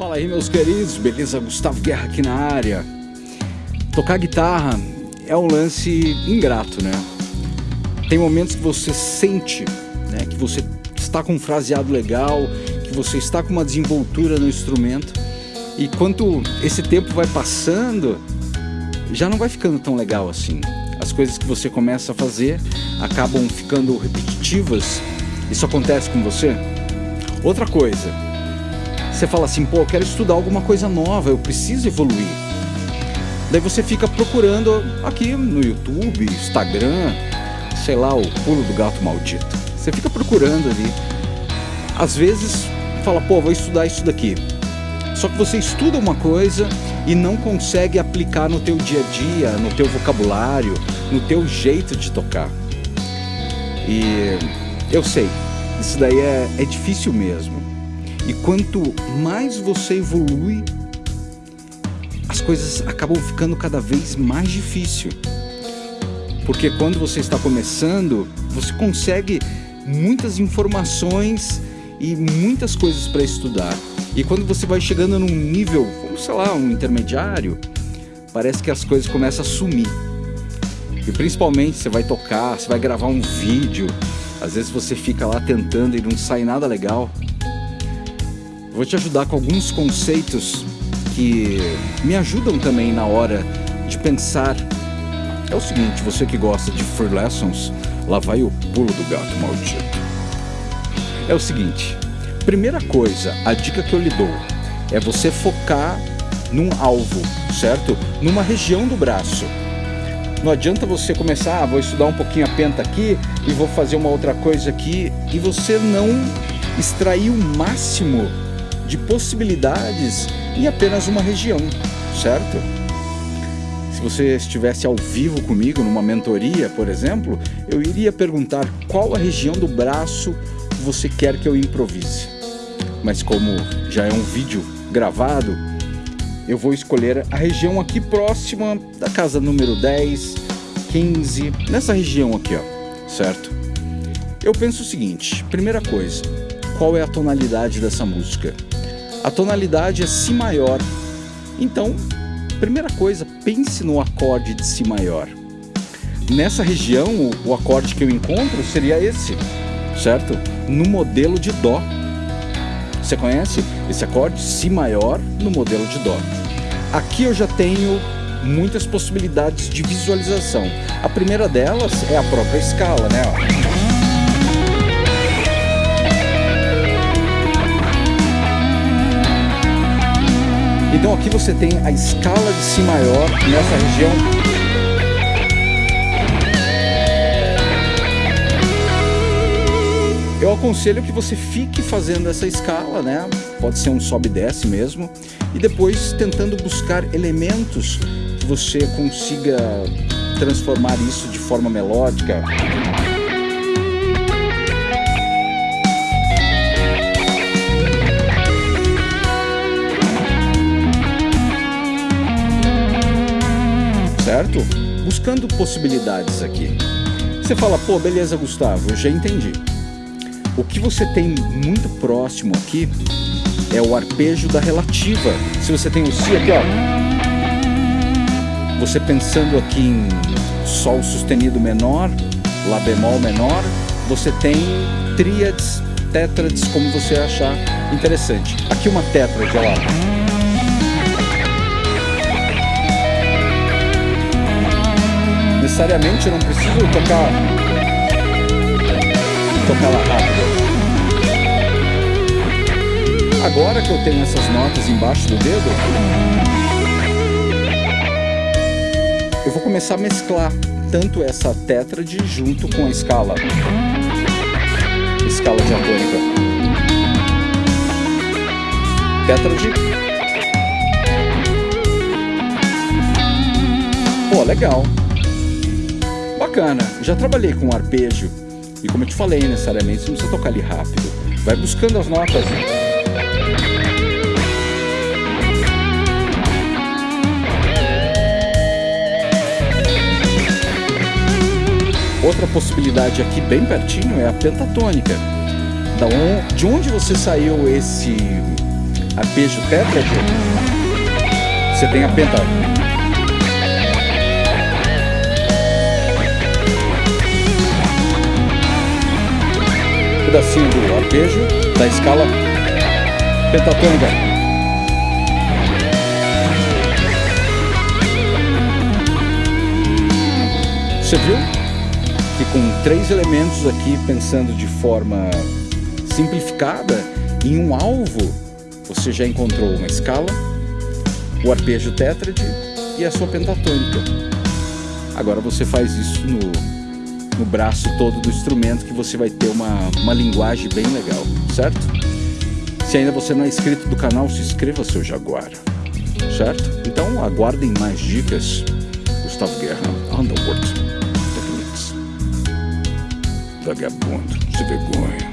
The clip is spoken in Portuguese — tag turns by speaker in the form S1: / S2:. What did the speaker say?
S1: Fala aí, meus queridos, beleza? Gustavo Guerra aqui na área. Tocar guitarra é um lance ingrato, né? Tem momentos que você sente, né, que você está com um fraseado legal, que você está com uma desenvoltura no instrumento, e quando esse tempo vai passando, já não vai ficando tão legal assim. As coisas que você começa a fazer acabam ficando repetitivas. Isso acontece com você? Outra coisa, você fala assim, pô, eu quero estudar alguma coisa nova, eu preciso evoluir. Daí você fica procurando aqui no YouTube, Instagram, sei lá, o pulo do gato maldito. Você fica procurando ali. Às vezes fala, pô, vou estudar isso daqui. Só que você estuda uma coisa e não consegue aplicar no teu dia a dia, no teu vocabulário, no teu jeito de tocar. E eu sei, isso daí é, é difícil mesmo. E quanto mais você evolui, as coisas acabam ficando cada vez mais difícil. Porque quando você está começando, você consegue muitas informações e muitas coisas para estudar. E quando você vai chegando num nível, sei lá, um intermediário, parece que as coisas começam a sumir. E principalmente você vai tocar, você vai gravar um vídeo, às vezes você fica lá tentando e não sai nada legal. Vou te ajudar com alguns conceitos que me ajudam também na hora de pensar. É o seguinte, você que gosta de free lessons, lá vai o pulo do gato maldito. É o seguinte, primeira coisa, a dica que eu lhe dou é você focar num alvo, certo? Numa região do braço. Não adianta você começar, ah, vou estudar um pouquinho a penta aqui e vou fazer uma outra coisa aqui e você não extrair o máximo de possibilidades em apenas uma região, certo? Se você estivesse ao vivo comigo numa mentoria, por exemplo, eu iria perguntar qual a região do braço você quer que eu improvise. Mas como já é um vídeo gravado, eu vou escolher a região aqui próxima da casa número 10, 15, nessa região aqui, ó, certo? Eu penso o seguinte, primeira coisa, qual é a tonalidade dessa música? A tonalidade é Si maior. Então, primeira coisa, pense no acorde de Si maior. Nessa região, o, acorde que eu encontro seria esse, certo? No modelo de Dó. Você conhece esse acorde Si maior no modelo de Dó? Aqui eu já tenho muitas possibilidades de visualização. A primeira delas é a própria escala, né? Então aqui você tem a escala de Si maior nessa região. Eu aconselho que você fique fazendo essa escala, né? Pode ser um sobe e desce mesmo. E depois tentando buscar elementos que você consiga transformar isso de forma melódica. Buscando possibilidades aqui. Você fala, pô, beleza, Gustavo, eu já entendi. O que você tem muito próximo aqui é o arpejo da relativa. Se você tem o Si aqui, ó. Você pensando aqui em Sol sustenido menor, Lá bemol menor, você tem tríades, tétrades, como você achar interessante. Aqui uma tétrade, olha lá. Necessariamente eu não preciso tocar tocar lá rápido. Agora que eu tenho essas notas embaixo do dedo, eu vou começar a mesclar tanto essa tétrade junto com a escala, escala diatônica. Tétrade. Pô, legal bacana. Já trabalhei com arpejo e como eu te falei, necessariamente você não precisa tocar ali rápido. Vai buscando as notas. Outra possibilidade aqui bem pertinho é a pentatônica. De onde você saiu esse arpejo tétrade, você tem a penta. Pedacinho do arpejo da escala pentatônica. Você viu que com três elementos aqui, pensando de forma simplificada, em um alvo, você já encontrou uma escala, o arpejo tétrade e a sua pentatônica. Agora você faz isso no, no braço todo do instrumento que você vai ter uma, uma linguagem bem legal, certo? Se ainda você não é inscrito do canal, se inscreva, seu Jaguar, certo? Então aguardem mais dicas. Gustavo Guerra, Underworld Techniques. Vagabundo, se vergonha.